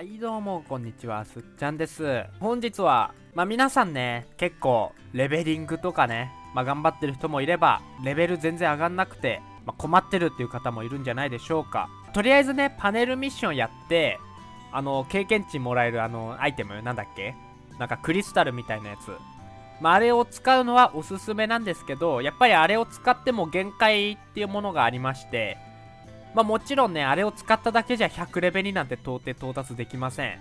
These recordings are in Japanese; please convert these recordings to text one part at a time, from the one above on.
はいどうもこんにちはすっちゃんです。本日はまあ皆さんね結構レベリングとかねまあ頑張ってる人もいればレベル全然上がんなくて、まあ、困ってるっていう方もいるんじゃないでしょうか。とりあえずねパネルミッションやってあの経験値もらえるあのアイテムなんだっけ？なんかクリスタルみたいなやつ。まあ、あれを使うのはおすすめなんですけど、やっぱりあれを使っても限界っていうものがありまして、まあもちろんね、あれを使っただけじゃ100レベルになんて到底到達できません。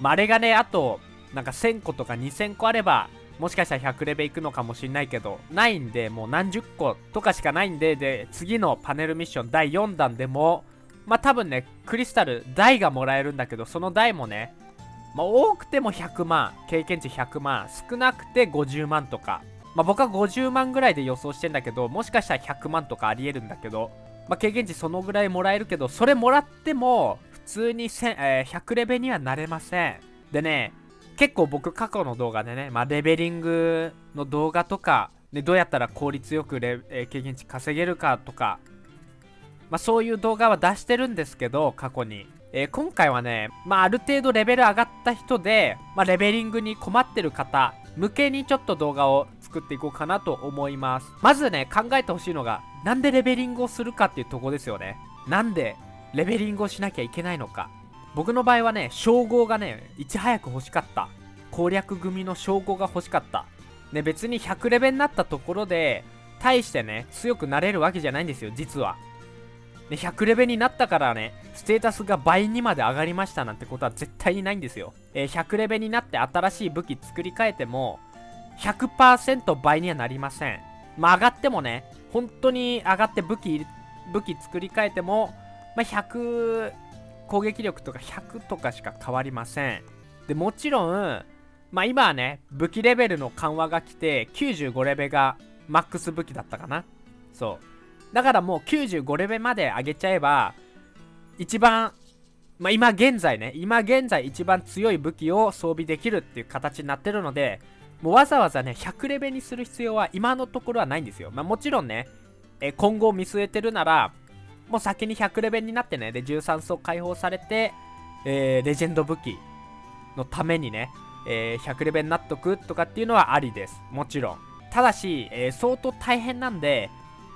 まあ、あれがね、あと、なんか1000個とか2000個あれば、もしかしたら100レベルいくのかもしんないけど、ないんで、もう何十個とかしかないんで、で、次のパネルミッション第4弾でも、まあ多分ね、クリスタル、台がもらえるんだけど、その台もね、まあ多くても100万、経験値100万、少なくて50万とか、まあ僕は50万ぐらいで予想してんだけど、もしかしたら100万とかありえるんだけど、まあ、経験値そのぐらいもらえるけど、それもらっても、普通に、えー、100レベにはなれません。でね、結構僕過去の動画でね、まあ、レベリングの動画とか、ね、どうやったら効率よくレ、えー、経験値稼げるかとか、まあ、そういう動画は出してるんですけど、過去に。えー、今回はね、まあ、ある程度レベル上がった人で、まあ、レベリングに困ってる方向けにちょっと動画を作っていこうかなと思います。まずね、考えてほしいのが、なんでレベリングをするかっていうとこですよね。なんでレベリングをしなきゃいけないのか。僕の場合はね、称号がね、いち早く欲しかった。攻略組の称号が欲しかった。ね、別に100レベになったところで、大してね、強くなれるわけじゃないんですよ、実は。ね、100レベになったからね、ステータスが倍にまで上がりましたなんてことは絶対にないんですよ。えー、100レベになって新しい武器作り変えても、100%倍にはなりません。まあ上がってもね、本当に上がって武器、武器作り変えても、まあ、100、攻撃力とか100とかしか変わりません。で、もちろん、まあ今はね、武器レベルの緩和が来て、95レベルがマックス武器だったかな。そう。だからもう95レベルまで上げちゃえば、一番、まあ今現在ね、今現在一番強い武器を装備できるっていう形になってるので、もうわざわざね、100レベルにする必要は今のところはないんですよ。まあもちろんね、え今後を見据えてるなら、もう先に100レベルになってね、で、13層解放されて、えー、レジェンド武器のためにね、えー、100レベルになっとくとかっていうのはありです。もちろん。ただし、えー、相当大変なんで、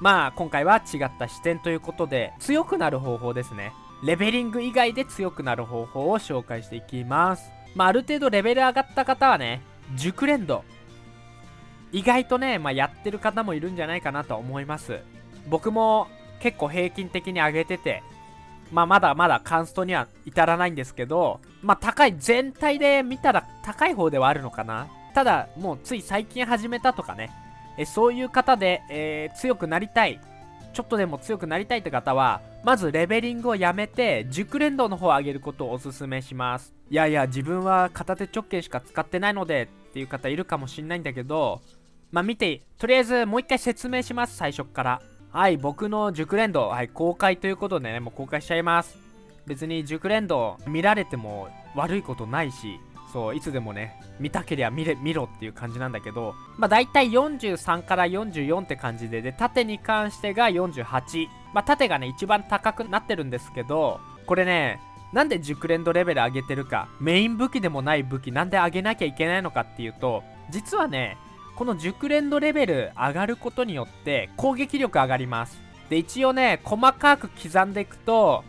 まあ、今回は違った視点ということで、強くなる方法ですね。レベリング以外で強くなる方法を紹介していきます。まあ、ある程度レベル上がった方はね、熟練度。意外とね、まあ、やってる方もいるんじゃないかなと思います。僕も結構平均的に上げててまあまだまだカンストには至らないんですけどまあ高い全体で見たら高い方ではあるのかな。ただもうつい最近始めたとかね。えそういう方で、えー、強くなりたいちょっとでも強くなりたいって方はまずレベリングをやめて熟練度の方を上げることをおすすめしますいやいや自分は片手直径しか使ってないのでっていう方いるかもしんないんだけど、まあ見て、とりあえずもう一回説明します、最初から。はい、僕の熟練度、はい、公開ということでね、もう公開しちゃいます。別に熟練度見られても悪いことないし、そう、いつでもね、見たけりゃ見れ、見ろっていう感じなんだけど、まあ大体43から44って感じで、で、縦に関してが48。まあ縦がね、一番高くなってるんですけど、これね、なんで熟練度レベル上げてるか、メイン武器でもない武器なんで上げなきゃいけないのかっていうと、実はね、この熟練度レベル上がることによって攻撃力上がります。で、一応ね、細かく刻んでいくと、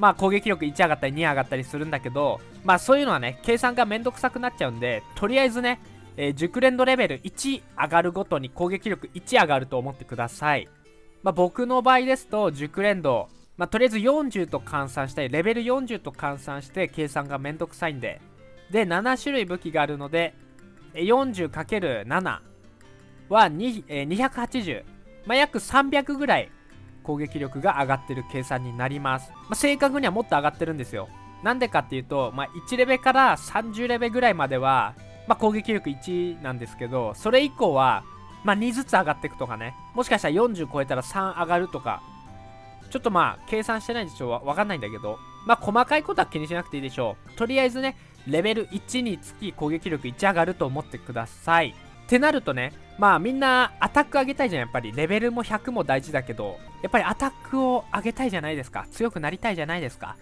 まあ攻撃力1上がったり2上がったりするんだけど、まあそういうのはね、計算がめんどくさくなっちゃうんで、とりあえずね、えー、熟練度レベル1上がるごとに攻撃力1上がると思ってください。まあ僕の場合ですと、熟練度まあ、とりあえず40と換算したい。レベル40と換算して計算がめんどくさいんで。で、7種類武器があるので、40×7 は2、えー、280。まあ、約300ぐらい攻撃力が上がってる計算になります。まあ、正確にはもっと上がってるんですよ。なんでかっていうと、まあ、1レベから30レベぐらいまでは、まあ、攻撃力1なんですけど、それ以降は、まあ、2ずつ上がっていくとかね。もしかしたら40超えたら3上がるとか、ちょっとまあ、計算してないんでしょうわかんないんだけど、まあ、細かいことは気にしなくていいでしょう。とりあえずね、レベル1につき攻撃力1上がると思ってください。ってなるとね、まあみんなアタック上げたいじゃん、やっぱり。レベルも100も大事だけど、やっぱりアタックを上げたいじゃないですか。強くなりたいじゃないですか。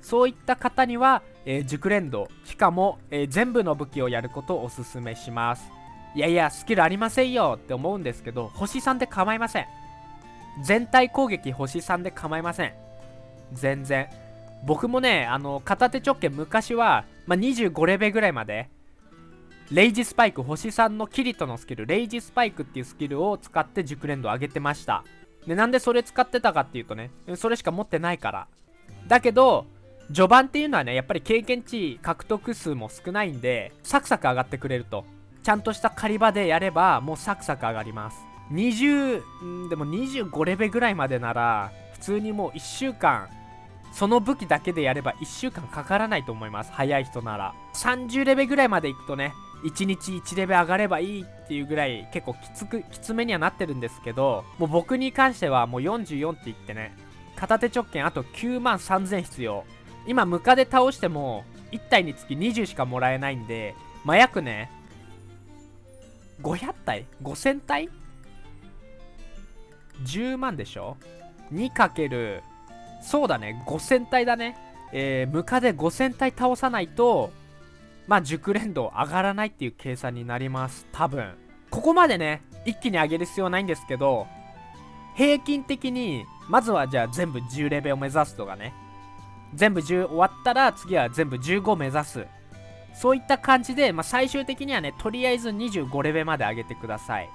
そういった方には、えー、熟練度しかも、えー、全部の武器をやることをおすすめしますいやいやスキルありませんよって思うんですけど星3で構いません全体攻撃星3で構いません全然僕もねあの片手直径昔は、まあ、25レベルぐらいまでレイジスパイク星3のキリトのスキルレイジスパイクっていうスキルを使って熟練度上げてました。でなんでそれ使ってたかっていうとねそれしか持ってないから。だけど序盤っていうのはねやっぱり経験値獲得数も少ないんでサクサク上がってくれると。ちゃんとした狩り場でやればもうサクサク上がります。20でも25レベルぐらいまでなら普通にもう1週間その武器だけでやれば1週間かからないと思います。早い人なら。30レベルぐらいまでいくとね1日1レベル上がればいいっていうぐらい結構きつくきつめにはなってるんですけどもう僕に関してはもう44って言ってね片手直径あと9万3000必要今ムカで倒しても1体につき20しかもらえないんでまあ、約ね500体 ?5000 体 ?10 万でしょ ?2× そうだね5000体だねえー、ムカで5000体倒さないとまあ熟練度上がらないっていう計算になります。多分。ここまでね一気に上げる必要はないんですけど平均的にまずはじゃあ全部10レベルを目指すとかね。全部10終わったら次は全部15目指す。そういった感じで、まあ、最終的にはねとりあえず25レベルまで上げてください。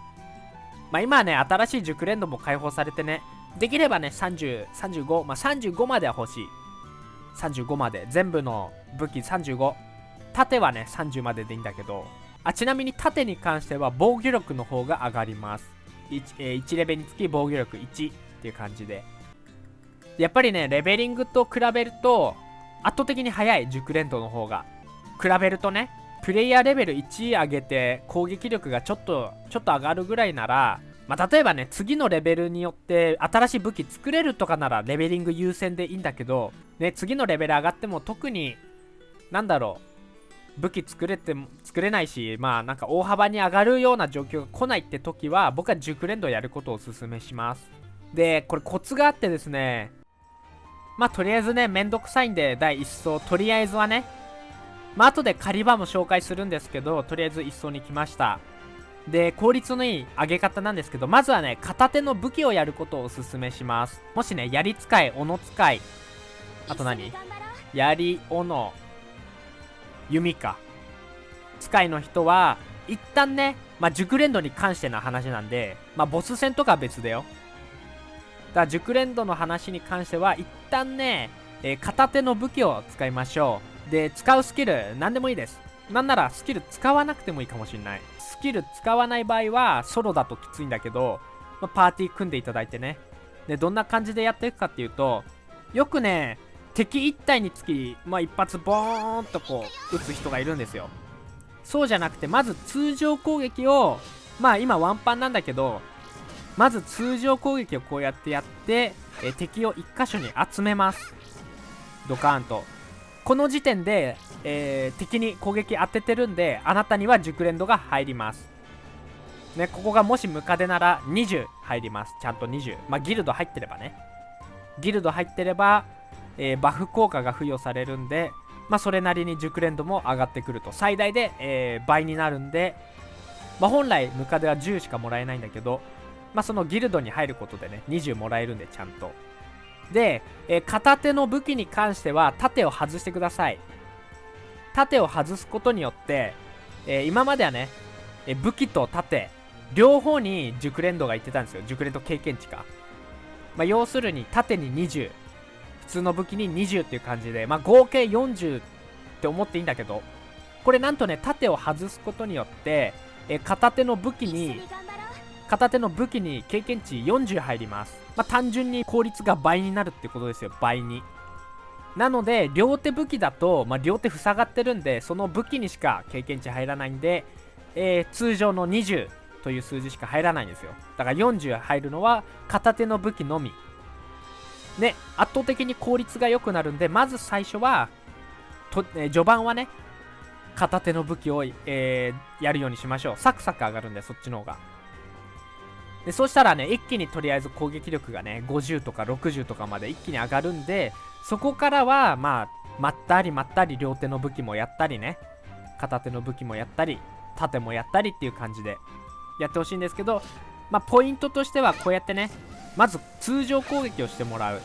まあ今はね新しい熟練度も解放されてねできればね30、35、まあ35までは欲しい。35まで。全部の武器35縦はね30まででいいんだけどあちなみに縦に関しては防御力の方が上がります。1,、えー、1レベルにつき防御力1っていう感じで。やっぱりねレベリングと比べると圧倒的に速い熟練度の方が比べるとねプレイヤーレベル1上げて攻撃力がちょっとちょっと上がるぐらいならまあ、例えばね次のレベルによって新しい武器作れるとかならレベリング優先でいいんだけど、ね、次のレベル上がっても特になんだろう武器作れて作れないしまあなんか大幅に上がるような状況が来ないって時は僕は熟練度やることをおすすめします。でこれコツがあってですねまあとりあえずねめんどくさいんで第1層とりあえずはねまあ後で狩り場も紹介するんですけどとりあえず1層に来ました。で効率のいい上げ方なんですけどまずはね片手の武器をやることをおすすめします。もしね槍使い斧使いあと何？槍斧。弓か。使いの人は一旦ねまあ熟練度に関しての話なんでまあボス戦とかは別だよ。だから熟練度の話に関しては一旦ね、えー、片手の武器を使いましょう。で使うスキル何でもいいです。なんならスキル使わなくてもいいかもしれない。スキル使わない場合はソロだときついんだけど、まあ、パーティー組んでいただいてね。でどんな感じでやっていくかっていうとよくね敵1体につき、まあ、一発ボーンとこう撃つ人がいるんですよ。そうじゃなくてまず通常攻撃をまあ今ワンパンなんだけどまず通常攻撃をこうやってやってえ敵を1箇所に集めます。ドカーンと。この時点で、えー、敵に攻撃当ててるんであなたには熟練度が入ります。ねここがもしムカデなら20入ります。ちゃんと20まあギルド入ってればね。ギルド入ってればえー、バフ効果が付与されるんで、まあ、それなりに熟練度も上がってくると。最大で、えー、倍になるんで、まあ、本来ムカデは10しかもらえないんだけど、まあ、そのギルドに入ることでね20もらえるんでちゃんと。で、えー、片手の武器に関しては盾を外してください。盾を外すことによって、えー、今まではね、えー、武器と盾両方に熟練度がいってたんですよ。熟練度経験値か、まあ、要するに盾に20普通の武器に20っていう感じで、まあ、合計40って思っていいんだけど、これなんとね、盾を外すことによって、え片手の武器に、片手の武器に経験値40入ります。まあ、単純に効率が倍になるってことですよ、倍に。なので、両手武器だと、まあ、両手塞がってるんで、その武器にしか経験値入らないんで、えー、通常の20という数字しか入らないんですよ。だから40入るのは片手の武器のみ。ね、圧倒的に効率が良くなるんで、まず最初は、とえ、序盤はね、片手の武器を、えー、やるようにしましょう。サクサク上がるんで、そっちの方が。で、そしたらね、一気にとりあえず攻撃力がね、50とか60とかまで一気に上がるんで、そこからはまあまったりまったり両手の武器もやったりね片手の武器もやったり盾もやったりっていう感じでやってほしいんですけどまあポイントとしてはこうやってねまず通常攻撃をしてもらう。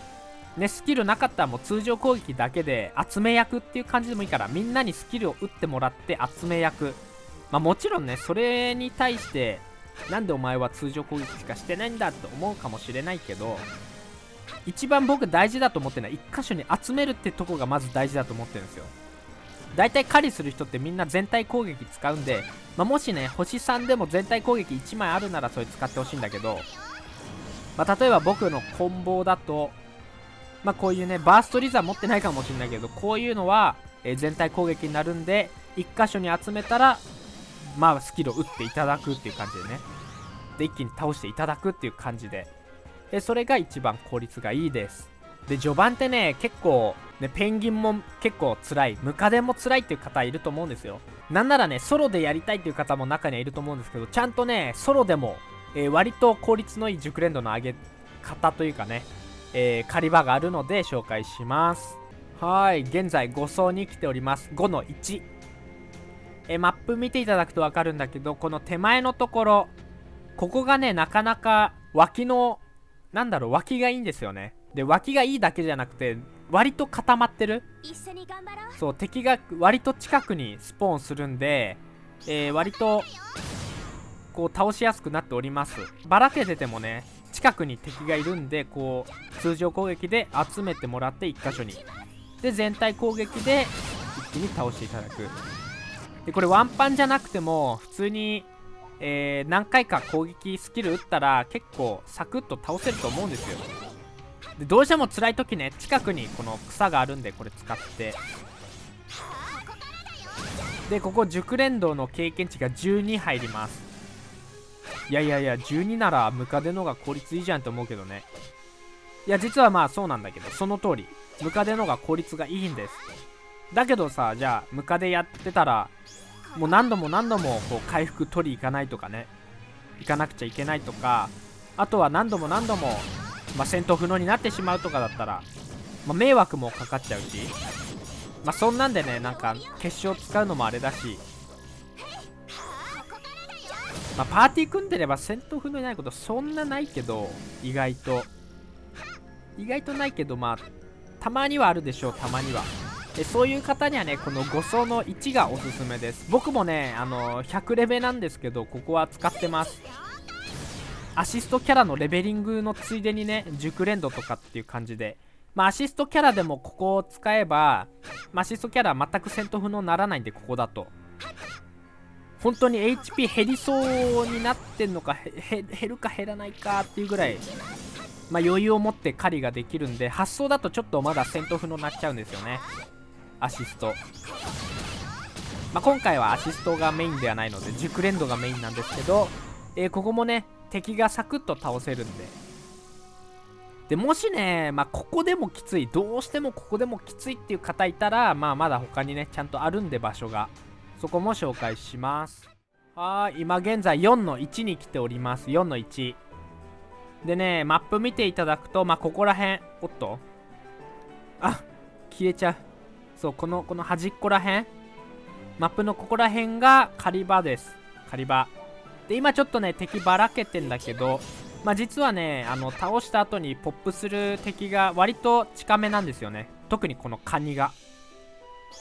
ねスキルなかったらもう通常攻撃だけで集め役っていう感じでもいいからみんなにスキルを打ってもらって集め役。まあもちろんねそれに対してなんでお前は通常攻撃しかしてないんだって思うかもしれないけど一番僕大事だと思ってるのは1箇所に集めるってとこがまず大事だと思ってるんですよ。大体狩りする人ってみんな全体攻撃使うんで、まあ、もしね星3でも全体攻撃1枚あるならそれ使ってほしいんだけど、まあ、例えば僕のコンボだとまあこういうねバーストリザー持ってないかもしれないけどこういうのは、えー、全体攻撃になるんで1箇所に集めたらまあスキルを打っていただくっていう感じでね。で一気に倒していただくっていう感じで。でそれが一番効率がいいです。で序盤ってね結構ねペンギンも結構辛い。ムカデも辛いっていう方いると思うんですよ。なんならねソロでやりたいっていう方も中にはいると思うんですけどちゃんとねソロでも、えー、割と効率のいい熟練度の上げ方というかね、えー、狩り場があるので紹介します。はい現在5層に来ております。5の1えマップ見ていただくと分かるんだけどこの手前のところここがねなかなか脇のなんだろう脇がいいんですよね。で脇がいいだけじゃなくて割と固まってる。そう敵が割と近くにスポーンするんで、えー、割とこう倒しやすくなっております。ばらけててもね近くに敵がいるんでこう通常攻撃で集めてもらって1箇所に。で全体攻撃で一気に倒していただく。でこれワンパンじゃなくても普通にえー、何回か攻撃スキル打ったら結構サクッと倒せると思うんですよ。でどうしても辛い時ね近くにこの草があるんでこれ使って。でここ熟練道の経験値が12入ります。いやいやいや12ならムカデのが効率いいじゃんと思うけどね。いや実はまあそうなんだけどその通り。ムカデのが効率がいいんです。だけどさじゃあムカデやってたらもう何度も何度もこう回復取り行かないとかね。行かなくちゃいけないとか。あとは何度も何度も、まあ、戦闘不能になってしまうとかだったら、まあ、迷惑もかかっちゃうし。まあそんなんでねなんか決勝使うのもあれだし。まあ、パーティー組んでれば戦闘不能になることそんなないけど意外と。意外とないけどまあたまにはあるでしょうたまには。でそういう方にはねこの5層の1がおすすめです。僕もねあの100レベなんですけどここは使ってます。アシストキャラのレベリングのついでにね熟練度とかっていう感じで。まあアシストキャラでもここを使えば、まあ、アシストキャラは全く戦闘不能にならないんでここだと。本当に HP 減りそうになってんのか減るか減らないかっていうぐらいまあ、余裕を持って狩りができるんで発想だとちょっとまだ戦闘不能になっちゃうんですよね。アシスト、まあ、今回はアシストがメインではないので熟練度がメインなんですけど、えー、ここもね敵がサクッと倒せるんで。でもしね、まあ、ここでもきついどうしてもここでもきついっていう方いたら、まあ、まだ他にねちゃんとあるんで場所が。そこも紹介します。はい今現在4の1に来ております。4の1でねマップ見ていただくとまあここら辺。おっと。あ消えちゃう。そうこのこの端っこら辺。マップのここら辺が狩り場です。狩り場。で今ちょっとね敵ばらけてんだけどまあ実はねあの倒した後にポップする敵が割と近めなんですよね。特にこのカニが。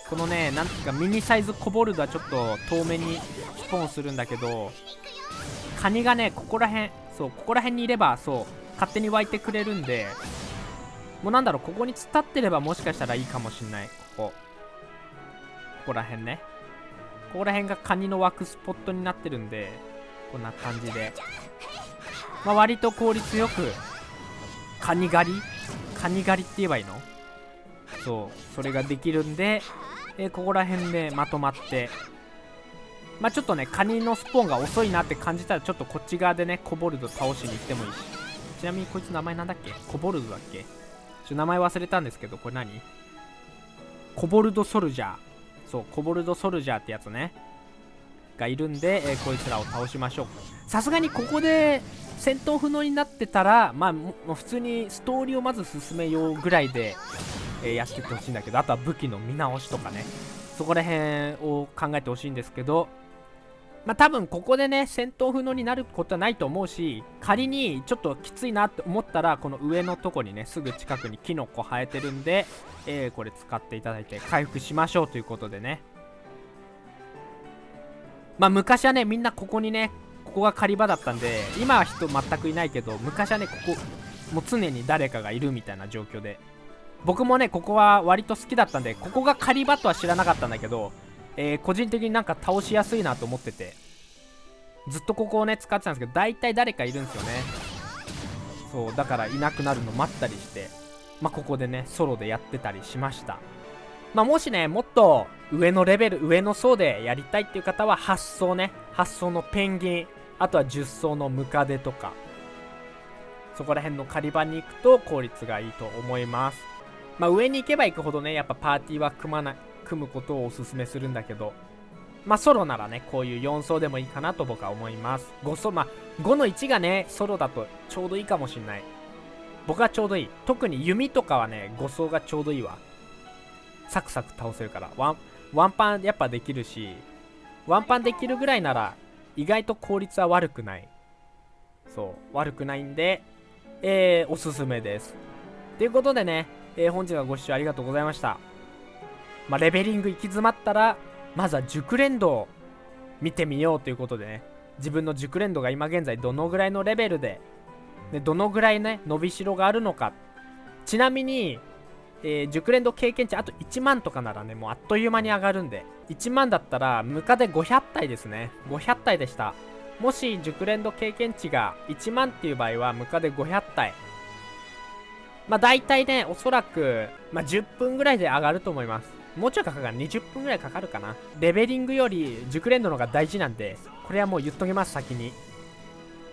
このねなんていうかミニサイズコボルドはちょっと遠目にスポーンするんだけどカニがねここら辺そうここら辺にいればそう勝手に湧いてくれるんでもうなんだろうここに突っ立ってればもしかしたらいいかもしんない。ここ。ここら辺ね。ここら辺がカニの湧くスポットになってるんでこんな感じで。まあ割と効率よくカニ狩り？カニ狩りって言えばいいの？そうそれができるんで、え、ここら辺でまとまってまあちょっとねカニのスポーンが遅いなって感じたらちょっとこっち側でねコボルド倒しに行ってもいいし。ちなみにこいつ名前なんだっけ？コボルドだっけ？ちょ名前忘れたんですけどこれ何？コボルドソルジャー。そうコボルドソルジャーってやつね。がいるんで、えー、こいつらを倒しましょう。さすがにここで戦闘不能になってたらまあもう普通にストーリーをまず進めようぐらいでえーやってってほしいんだけどあとは武器の見直しとかね。そこら辺を考えてほしいんですけどまあ多分ここでね戦闘不能になることはないと思うし仮にちょっときついなって思ったらこの上のとこにねすぐ近くにキノコ生えてるんで、えーこれ使っていただいて回復しましょうということでね。まあ昔はねみんなここにねここが狩り場だったんで今は人全くいないけど昔はねここもう常に誰かがいるみたいな状況で。僕もねここは割と好きだったんでここが狩り場とは知らなかったんだけど、えー個人的になんか倒しやすいなと思っててずっとここをね使ってたんですけど大体誰かいるんですよね。そうだからいなくなるの待ったりしてまあここでねソロでやってたりしました。まあもしねもっと上のレベル上の層でやりたいっていう方は8層ね8層のペンギンあとは10層のムカデとかそこら辺の狩り場に行くと効率がいいと思います。まあ上に行けば行くほどねやっぱパーティーは組まない組むことをおすすめするんだけどまあソロならねこういう4層でもいいかなと僕は思います。5層まあ5の1がねソロだとちょうどいいかもしんない。僕はちょうどいい。特に弓とかはね5層がちょうどいいわ。サクサク倒せるから。ワンワンパンやっぱできるしワンパンできるぐらいなら意外と効率は悪くない。そう悪くないんでえー、おすすめです。ということでね、えー本日はご視聴ありがとうございました。まあレベリング行き詰まったらまずは熟練度を見てみようということでね。自分の熟練度が今現在どのぐらいのレベルででどのぐらいね伸びしろがあるのか。ちなみに、えー熟練度経験値あと1万とかならねもうあっという間に上がるんで1万だったらムカデ500体ですね。500体でした。もし熟練度経験値が1万っていう場合はムカデ500体。まあ大体ねおそらく、まあ、10分ぐらいで上がると思います。もうちょいかかるか20分ぐらいかかるかな？レベリングより熟練度の方が大事なんでこれはもう言っときます先に。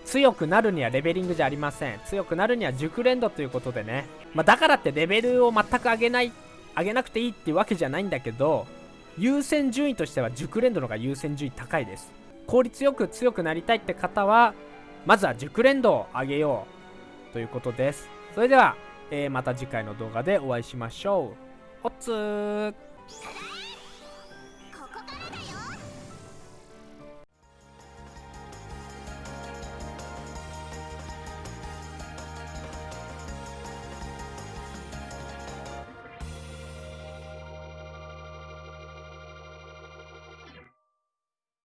強くなるにはレベリングじゃありません。強くなるには熟練度ということでね、まあ、だからってレベルを全く上げない上げなくていいっていうわけじゃないんだけど優先順位としては熟練度の方が優先順位高いです。効率よく強くなりたいって方はまずは熟練度を上げようということです。それでは、えーまた次回の動画でお会いしましょう。おつー。